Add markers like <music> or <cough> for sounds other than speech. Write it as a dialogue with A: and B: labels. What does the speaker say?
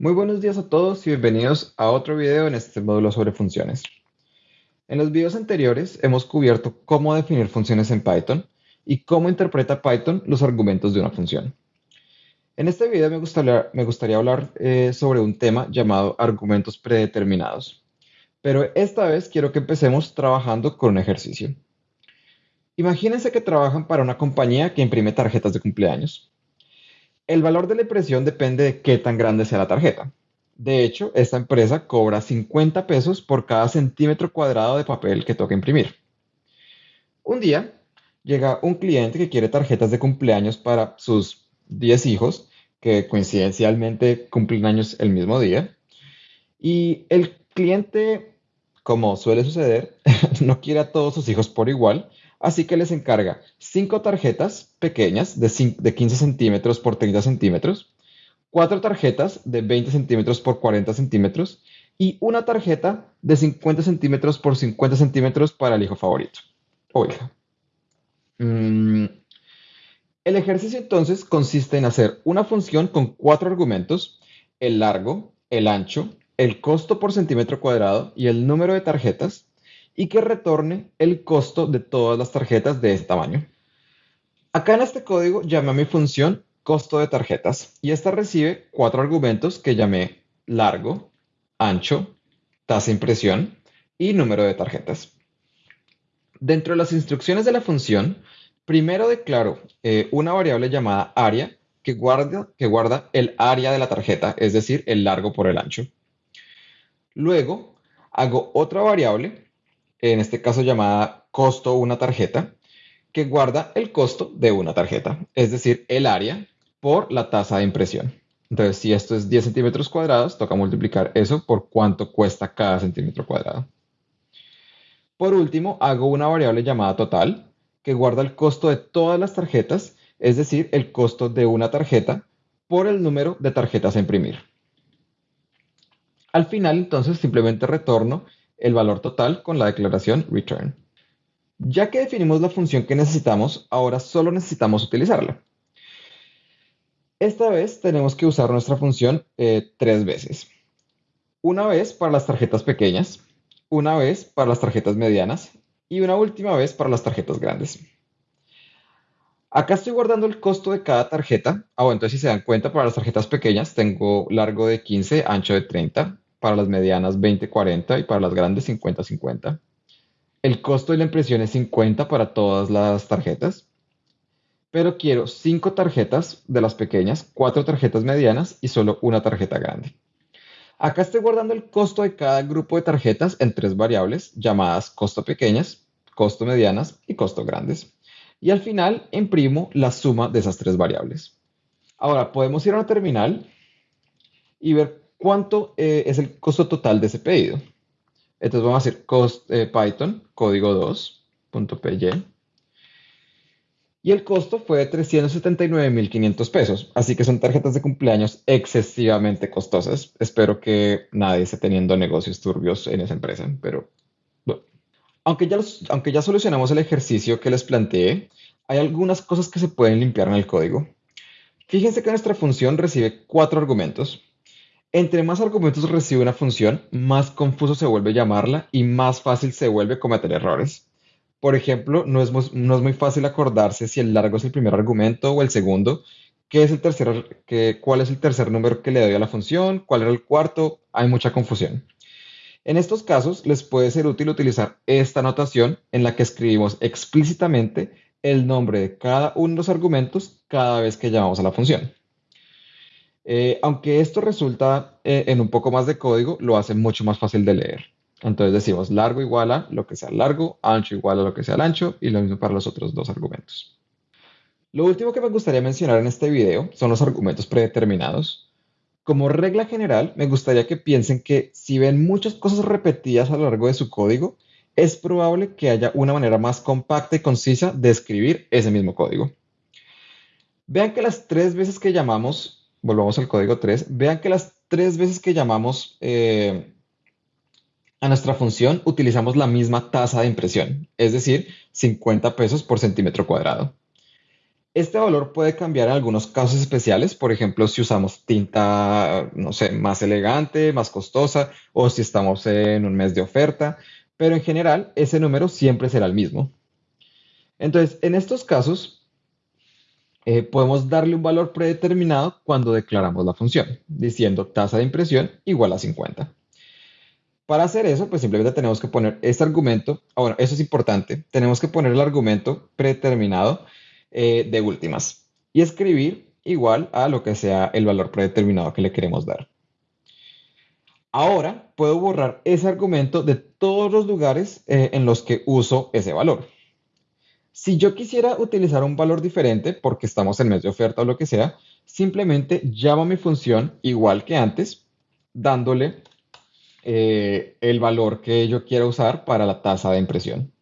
A: Muy buenos días a todos y bienvenidos a otro video en este módulo sobre funciones. En los videos anteriores hemos cubierto cómo definir funciones en Python y cómo interpreta Python los argumentos de una función. En este video me gustaría, hablar eh, sobre un tema llamado argumentos predeterminados, pero esta vez quiero que empecemos trabajando con un ejercicio. Imagínense que trabajan para una compañía que imprime tarjetas de cumpleaños. El valor de la impresión depende de qué tan grande sea la tarjeta. De hecho, esta empresa cobra 50 pesos por cada centímetro cuadrado de papel que toca imprimir. Un día llega un cliente que quiere tarjetas de cumpleaños para sus 10 hijos, que coincidencialmente cumplen años el mismo día. Y el cliente, como suele suceder, <laughs> no quiere a todos sus hijos por igual, Así que les encarga cinco tarjetas pequeñas de, 15 centímetros por 30 centímetros, cuatro tarjetas de 20 centímetros por 40 centímetros y una tarjeta de 50 centímetros por 50 centímetros para el hijo favorito o hija. Mm, el ejercicio entonces consiste en hacer una función con cuatro argumentos, el largo, el ancho, el costo por centímetro cuadrado y el número de tarjetas, y que retorne el costo de todas las tarjetas de este tamaño. Acá en este código llamé a mi función costo de tarjetas y esta recibe cuatro argumentos que llamé largo, ancho, tasa impresión y número de tarjetas. Dentro de las instrucciones de la función, primero declaro eh, una variable llamada área que guarda el área de la tarjeta, es decir, el largo por el ancho. Luego hago otra variable en este caso llamada costo una tarjeta, que guarda el costo de una tarjeta, es decir, el área por la tasa de impresión. Entonces, si esto es 10 centímetros cuadrados, toca multiplicar eso por cuánto cuesta cada centímetro cuadrado. Por último, hago una variable llamada total, que guarda el costo de todas las tarjetas, es decir, el costo de una tarjeta por el número de tarjetas a imprimir. Al final, entonces, simplemente retorno el valor total con la declaración return. Ya que definimos la función que necesitamos, ahora solo necesitamos utilizarla. Esta vez tenemos que usar nuestra función eh, tres veces. Una vez para las tarjetas pequeñas, una vez para las tarjetas medianas y una última vez para las tarjetas grandes. Acá estoy guardando el costo de cada tarjeta. Ah, bueno, entonces si se dan cuenta, para las tarjetas pequeñas tengo largo de 15, ancho de 30, para las medianas 20-40 y para las grandes 50-50. El costo de la impresión es 50 para todas las tarjetas, pero quiero 5 tarjetas de las pequeñas, 4 tarjetas medianas y solo una tarjeta grande. Acá estoy guardando el costo de cada grupo de tarjetas en tres variables llamadas costo pequeñas, costo medianas y costo grandes. Y al final imprimo la suma de esas tres variables. Ahora podemos ir a una terminal y ver cuánto eh, es el costo total de ese pedido. Entonces vamos a hacer cost, eh, Python, código 2.py. Y el costo fue de 379.500 pesos. Así que son tarjetas de cumpleaños excesivamente costosas. Espero que nadie esté teniendo negocios turbios en esa empresa. Pero bueno. Aunque ya, aunque ya solucionamos el ejercicio que les planteé, hay algunas cosas que se pueden limpiar en el código. Fíjense que nuestra función recibe cuatro argumentos. Entre más argumentos recibe una función, más confuso se vuelve llamarla y más fácil se vuelve cometer errores. Por ejemplo, no es, muy fácil acordarse si el largo es el primer argumento o el segundo, qué es el tercer, cuál es el tercer número que le doy a la función, cuál era el cuarto, hay mucha confusión. En estos casos, les puede ser útil utilizar esta notación en la que escribimos explícitamente el nombre de cada uno de los argumentos cada vez que llamamos a la función. Eh, aunque esto resulta eh, en un poco más de código, lo hace mucho más fácil de leer. Entonces decimos largo igual a lo que sea largo, ancho igual a lo que sea ancho y lo mismo para los otros dos argumentos. Lo último que me gustaría mencionar en este video son los argumentos predeterminados. Como regla general, me gustaría que piensen que si ven muchas cosas repetidas a lo largo de su código, es probable que haya una manera más compacta y concisa de escribir ese mismo código. Vean que las tres veces que llamamos volvamos al código 3, vean que las tres veces que llamamos eh, a nuestra función utilizamos la misma tasa de impresión, es decir, 50 pesos por centímetro cuadrado. Este valor puede cambiar en algunos casos especiales, por ejemplo, si usamos tinta, no sé, más elegante, más costosa, o si estamos en un mes de oferta, pero en general ese número siempre será el mismo. Entonces, en estos casos, eh, podemos darle un valor predeterminado cuando declaramos la función, diciendo tasa de impresión igual a 50. Para hacer eso, pues simplemente tenemos que poner este argumento, ah, bueno, eso es importante, tenemos que poner el argumento predeterminado eh, de últimas y escribir igual a lo que sea el valor predeterminado que le queremos dar. Ahora puedo borrar ese argumento de todos los lugares eh, en los que uso ese valor. Si yo quisiera utilizar un valor diferente, porque estamos en mes de oferta o lo que sea, simplemente llamo a mi función igual que antes, dándole eh, el valor que yo quiera usar para la tasa de impresión.